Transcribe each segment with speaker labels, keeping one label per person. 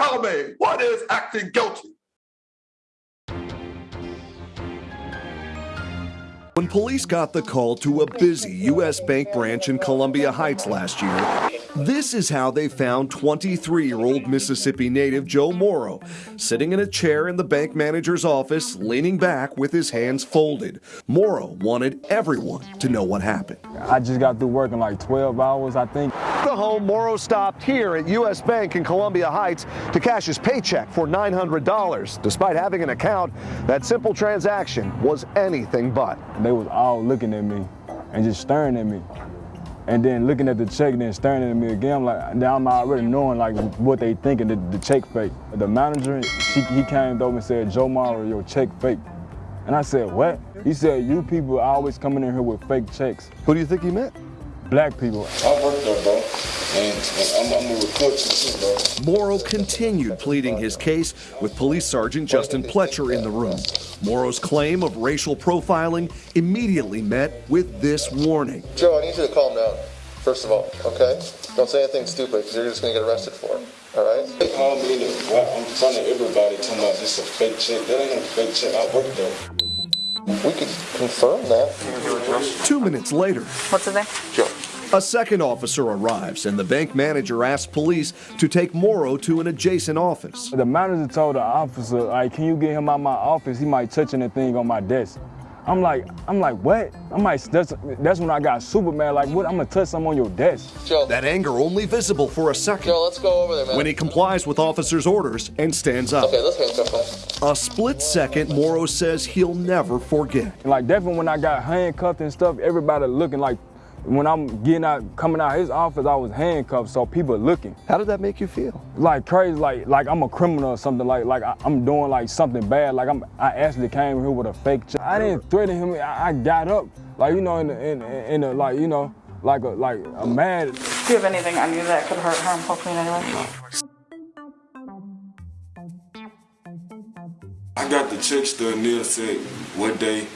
Speaker 1: Tell me, what is acting guilty?
Speaker 2: When police got the call to a busy U.S. Bank branch in Columbia Heights last year, this is how they found 23 year old Mississippi native Joe Morrow sitting in a chair in the bank manager's office, leaning back with his hands folded. Morrow wanted everyone to know what happened.
Speaker 3: I just got through working like 12 hours, I think.
Speaker 2: The home Morrow stopped here at U.S. Bank in Columbia Heights to cash his paycheck for $900. Despite having an account, that simple transaction was anything but.
Speaker 3: They was all looking at me and just staring at me. And then looking at the check, then staring at me again, I'm like, now I'm already knowing like what they thinking, the, the check fake. The manager, she, he came over and said, Joe Morrow, your check fake. And I said, what? He said, you people are always coming in here with fake checks.
Speaker 2: Who do you think he meant?
Speaker 3: Black people.
Speaker 4: I work there, bro. And, and I'm, I'm a recruit too, bro.
Speaker 2: Morrow continued pleading his case with Police Sergeant Justin Pletcher in the room. Morrow's claim of racial profiling immediately met with this warning.
Speaker 5: Joe, I need you to calm down, first of all, okay? Don't say anything stupid because you're just going to get arrested for it, all right?
Speaker 4: They call me the, I'm in front of everybody talking about this a fake check. That ain't no fake check. I work there.
Speaker 5: We could confirm that.
Speaker 2: Two minutes later,
Speaker 6: What's his name?
Speaker 5: Joe.
Speaker 2: A second officer arrives and the bank manager asks police to take Morrow to an adjacent office.
Speaker 3: The manager told the officer, like, can you get him out my office? He might touch anything on my desk. I'm like, I'm like, what? I'm like, that's, that's when I got super mad. Like, what? I'm gonna touch something on your desk.
Speaker 5: Joe.
Speaker 2: That anger only visible for a second
Speaker 5: Joe, let's go over there, man.
Speaker 2: when he complies with officers' orders and stands up.
Speaker 5: Okay, let's handcuff him.
Speaker 2: A split second, Morrow says he'll never forget.
Speaker 3: Like, definitely when I got handcuffed and stuff, everybody looking like, when I'm getting out, coming out his office, I was handcuffed, so people are looking.
Speaker 2: How did that make you feel?
Speaker 3: Like crazy, like like I'm a criminal or something, like like I, I'm doing like something bad, like I'm I actually came here with a fake check. I didn't threaten him, I, I got up, like you know, in the, in, in the, like you know, like a like a mad.
Speaker 6: Do you have anything on you that could hurt, harm Pauline anyway?
Speaker 4: I got the check still. Neil said what day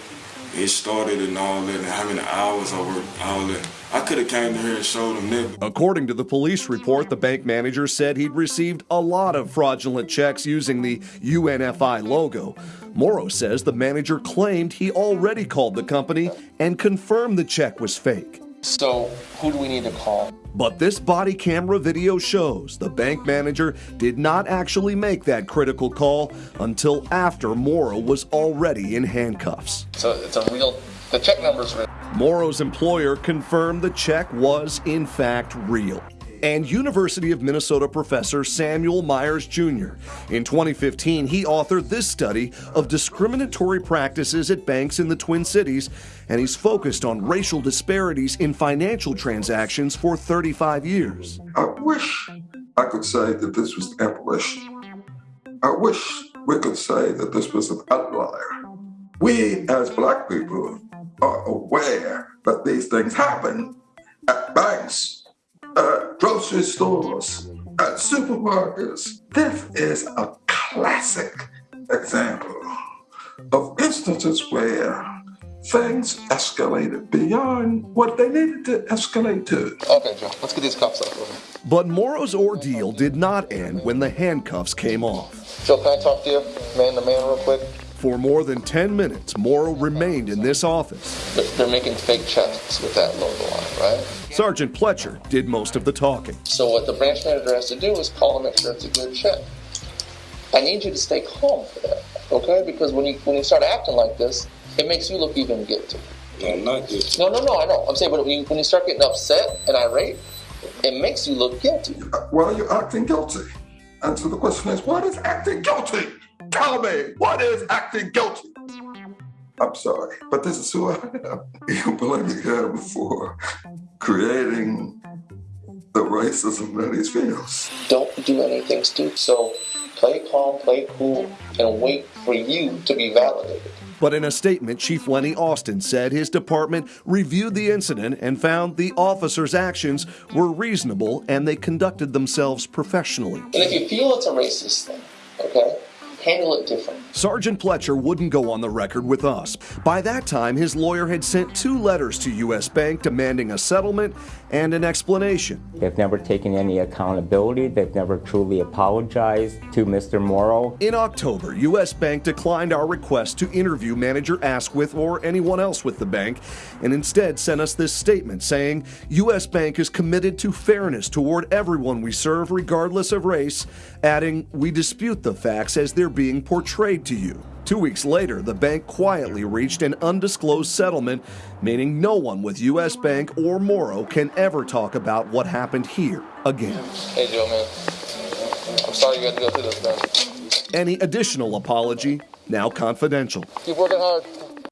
Speaker 4: it started and all that, and how many hours I worked, all that. I could have came here and showed them that.
Speaker 2: According to the police report, the bank manager said he'd received a lot of fraudulent checks using the UNFI logo. Morrow says the manager claimed he already called the company and confirmed the check was fake.
Speaker 5: So, who do we need to call?
Speaker 2: But this body camera video shows the bank manager did not actually make that critical call until after Morrow was already in handcuffs.
Speaker 5: So, it's a real, the check number's real.
Speaker 2: Morrow's employer confirmed the check was, in fact, real. And University of Minnesota professor Samuel Myers Jr. In 2015, he authored this study of discriminatory practices at banks in the Twin Cities, and he's focused on racial disparities in financial transactions for 35 years.
Speaker 1: I wish I could say that this was abolition. I wish we could say that this was an outlier. We, as black people, are aware that these things happen at banks, grocery stores, at supermarkets. This is a classic example of instances where things escalated beyond what they needed to escalate to.
Speaker 5: Okay, Joe, let's get these cuffs off.
Speaker 2: But Morrow's ordeal did not end when the handcuffs came off.
Speaker 5: Joe, can I talk to you, man to man, real quick?
Speaker 2: For more than 10 minutes, Morrow remained in this office.
Speaker 5: They're, they're making fake checks with that logo on it, right?
Speaker 2: Sergeant Pletcher did most of the talking.
Speaker 5: So what the branch manager has to do is call and make sure it's a good check. I need you to stay calm for that, okay? Because when you when you start acting like this, it makes you look even guilty.
Speaker 4: I'm not guilty.
Speaker 5: No, no, no, I know. I'm saying, but when you, when you start getting upset and irate, it makes you look guilty.
Speaker 1: Why are you acting guilty? And so the question is, what is acting guilty? Tell me, what is acting guilty? I'm sorry, but this is who I am. You blame me here for creating the racism that he feels.
Speaker 5: Don't do anything stupid. So play calm, play cool, and wait for you to be validated.
Speaker 2: But in a statement, Chief Lenny Austin said his department reviewed the incident and found the officers' actions were reasonable and they conducted themselves professionally.
Speaker 5: And if you feel it's a racist thing, okay, handle it different.
Speaker 2: Sergeant Pletcher wouldn't go on the record with us. By that time, his lawyer had sent two letters to U.S. Bank demanding a settlement and an explanation.
Speaker 7: They've never taken any accountability. They've never truly apologized to Mr. Morrow.
Speaker 2: In October, U.S. Bank declined our request to interview manager Asquith or anyone else with the bank and instead sent us this statement saying U.S. Bank is committed to fairness toward everyone we serve, regardless of race, adding, We dispute the facts as they're being portrayed to you. Two weeks later, the bank quietly reached an undisclosed settlement, meaning no one with U.S. Bank or Morrow can ever talk about what happened here again.
Speaker 5: Hey, Joe, man. I'm sorry you had to go through this, man.
Speaker 2: Any additional apology, now confidential.
Speaker 5: Keep working hard.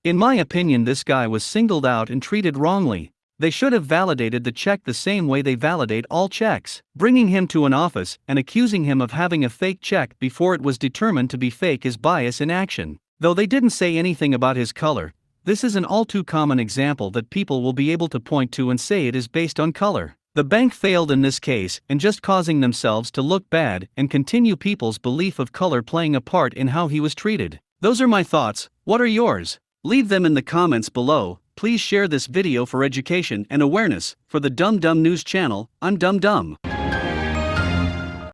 Speaker 8: In my opinion, this guy was singled out and treated wrongly. They should have validated the check the same way they validate all checks, bringing him to an office and accusing him of having a fake check before it was determined to be fake is bias in action. Though they didn't say anything about his color, this is an all too common example that people will be able to point to and say it is based on color. The bank failed in this case and just causing themselves to look bad and continue people's belief of color playing a part in how he was treated. Those are my thoughts. What are yours? Leave them in the comments below. Please share this video for education and awareness. For the Dumb Dumb News channel, I'm Dumb Dumb.